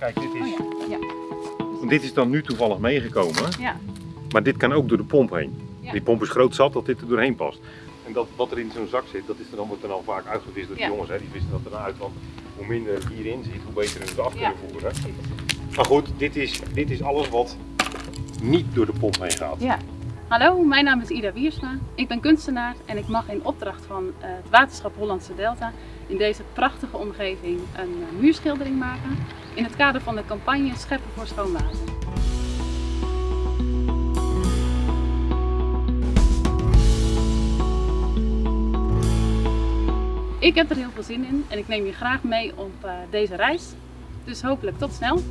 Kijk, dit is, Oh ja, ja, dit is dan nu toevallig meegekomen, ja. maar dit kan ook door de pomp heen. Ja. Die pomp is groot zat dat dit er doorheen past. En dat wat er in zo'n zak zit, dat is er dan, wordt er dan vaak uitgevist door de jongens. Hè? Die vissen dat er dan uit, want hoe minder hierin zit, hoe beter we het af Ja. kunnen voeren. Maar goed, dit is, dit is alles wat niet door de pomp heen gaat. Hallo, mijn naam is Ida Wiersma. Ik ben kunstenaar en ik mag in opdracht van eh, het waterschap Hollandse Delta in deze prachtige omgeving een eh, muurschildering maken in het kader van de campagne Scheppen voor Schoon Water. Ik heb er heel veel zin in en ik neem je graag mee op eh, deze reis. Dus hopelijk tot snel!